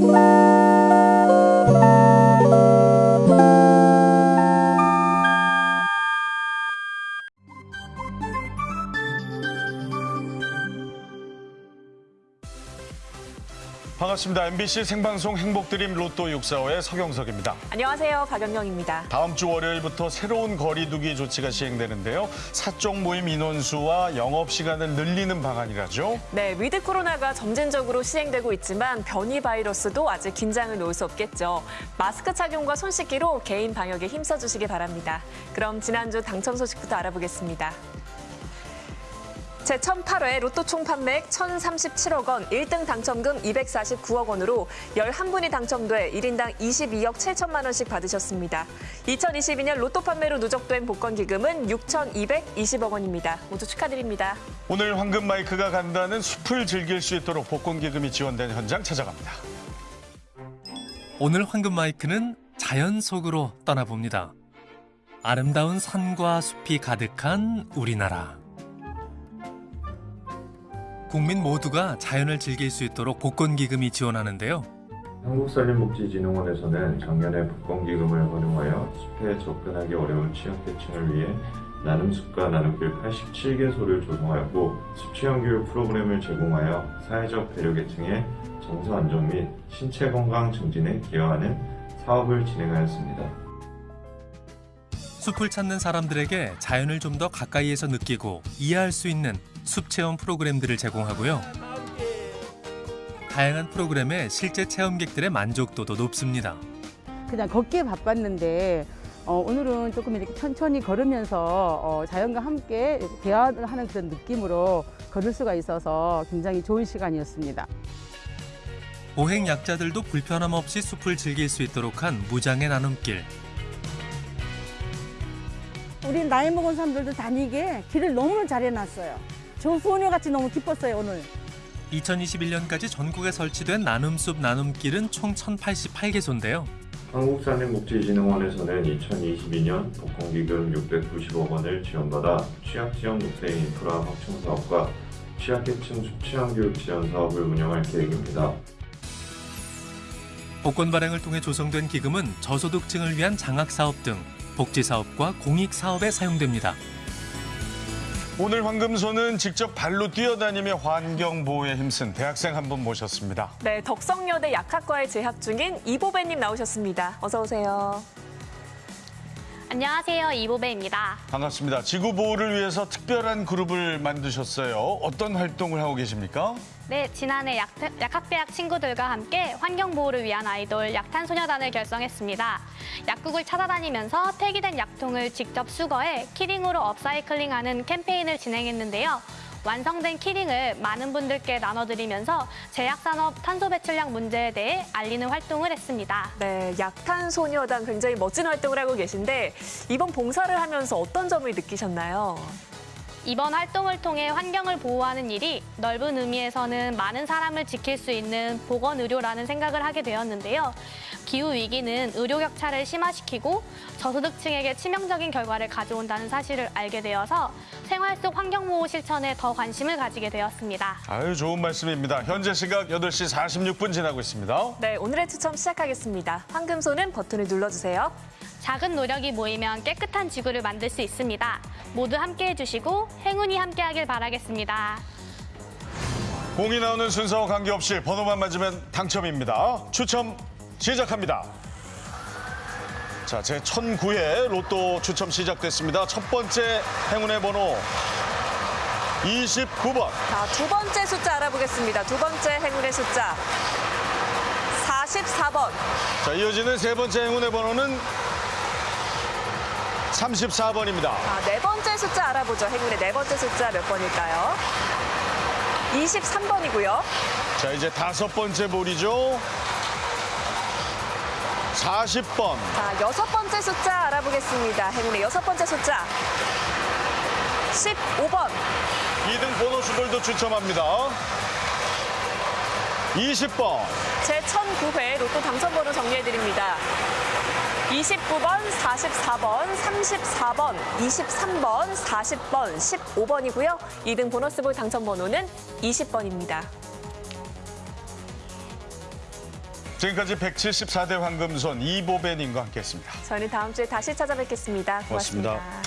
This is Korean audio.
Bye. 반갑습니다. MBC 생방송 행복드림 로또 645의 서경석입니다. 안녕하세요. 박연경입니다. 다음 주 월요일부터 새로운 거리두기 조치가 시행되는데요. 사적 모임 인원수와 영업 시간을 늘리는 방안이라죠. 네, 위드 코로나가 점진적으로 시행되고 있지만 변이 바이러스도 아직 긴장을 놓을 수 없겠죠. 마스크 착용과 손 씻기로 개인 방역에 힘써 주시기 바랍니다. 그럼 지난주 당첨 소식부터 알아보겠습니다. 제1008회 로또 총 판매액 1,037억 원, 1등 당첨금 249억 원으로 11분이 당첨돼 1인당 22억 7천만 원씩 받으셨습니다. 2022년 로또 판매로 누적된 복권 기금은 6,220억 원입니다. 모두 축하드립니다. 오늘 황금 마이크가 간다는 숲을 즐길 수 있도록 복권 기금이 지원된 현장 찾아갑니다. 오늘 황금 마이크는 자연 속으로 떠나봅니다. 아름다운 산과 숲이 가득한 우리나라. 국민 모두가 자연을 즐길 수 있도록 복권 기금이 지원하는데요. 한국산림복지진흥원에서는 작년에 복권기금을 활용하여 숲에 접근하기 어려운 취약계층을 위해 나눔숲과 나눔길 87개소를 조성하였고 숲체험교육 프로그램을 제공하여 사회적 배려계층의 정서 안정 및 신체 건강 증진에 기여하는 사업을 진행하였습니다. 숲을 찾는 사람들에게 자연을 좀 더 가까이에서 느끼고 이해할 수 있는 숲 체험 프로그램들을 제공하고요. 다양한 프로그램에 실제 체험객들의 만족도도 높습니다. 그냥 걷기에 바빴는데 어, 오늘은 조금 이렇게 천천히 걸으면서 어, 자연과 함께 대화하는 그런 느낌으로 걸을 수가 있어서 굉장히 좋은 시간이었습니다. 보행 약자들도 불편함 없이 숲을 즐길 수 있도록 한 무장의 나눔길. 우리 나이 먹은 사람들도 다니게 길을 너무 잘 해놨어요. 저 소녀같이 너무 기뻤어요, 오늘. 2021년까지 전국에 설치된 나눔숲 나눔길은 총 1,088개소인데요. 한국산림복지진흥원에서는 2022년 복권기금 690억 원을 지원받아 취약지역 녹색 인프라 확충 사업과 취약계층 숲체험교육 지원 사업을 운영할 계획입니다. 복권 발행을 통해 조성된 기금은 저소득층을 위한 장학사업 등 복지사업과 공익사업에 사용됩니다. 오늘 황금소는 직접 발로 뛰어다니며 환경 보호에 힘쓴 대학생 한 분 모셨습니다. 네, 덕성여대 약학과에 재학 중인 이보배님 나오셨습니다. 어서 오세요. 안녕하세요. 이보배입니다. 반갑습니다. 지구 보호를 위해서 특별한 그룹을 만드셨어요. 어떤 활동을 하고 계십니까? 네, 지난해 약, 약학대학 친구들과 함께 환경보호를 위한 아이돌 약탄소녀단을 결성했습니다. 약국을 찾아다니면서 폐기된 약통을 직접 수거해 키링으로 업사이클링하는 캠페인을 진행했는데요. 완성된 키링을 많은 분들께 나눠드리면서 제약산업 탄소 배출량 문제에 대해 알리는 활동을 했습니다. 네, 약탄소녀단 굉장히 멋진 활동을 하고 계신데 이번 봉사를 하면서 어떤 점을 느끼셨나요? 이번 활동을 통해 환경을 보호하는 일이 넓은 의미에서는 많은 사람을 지킬 수 있는 보건의료라는 생각을 하게 되었는데요. 기후위기는 의료 격차를 심화시키고 저소득층에게 치명적인 결과를 가져온다는 사실을 알게 되어서 생활 속 환경보호 실천에 더 관심을 가지게 되었습니다. 아유, 좋은 말씀입니다. 현재 시각 8시 46분 지나고 있습니다. 네, 오늘의 추첨 시작하겠습니다. 황금소는 버튼을 눌러주세요. 작은 노력이 모이면 깨끗한 지구를 만들 수 있습니다. 모두 함께해 주시고 행운이 함께하길 바라겠습니다. 공이 나오는 순서와 관계없이 번호만 맞으면 당첨입니다. 추첨 시작합니다. 자, 제 1009회 로또 추첨 시작됐습니다. 첫 번째 행운의 번호 29번. 자, 두 번째 숫자 알아보겠습니다. 두 번째 행운의 숫자 44번. 자, 이어지는 세 번째 행운의 번호는 34번입니다. 자, 네 번째 숫자 알아보죠. 행운의 네 번째 숫자 몇 번일까요? 23번이고요. 자, 이제 다섯 번째 볼이죠. 40번. 자, 여섯 번째 숫자 알아보겠습니다. 행운의 여섯 번째 숫자 15번. 2등 보너스 볼도 추첨합니다. 20번. 제 1009회 로또 당첨번호 정리해드립니다. 29번, 44번, 34번, 23번, 40번, 15번이고요. 2등 보너스볼 당첨 번호는 20번입니다. 지금까지 174대 황금손 이보배님과 함께했습니다. 저희는 다음 주에 다시 찾아뵙겠습니다 고맙습니다. 고맙습니다.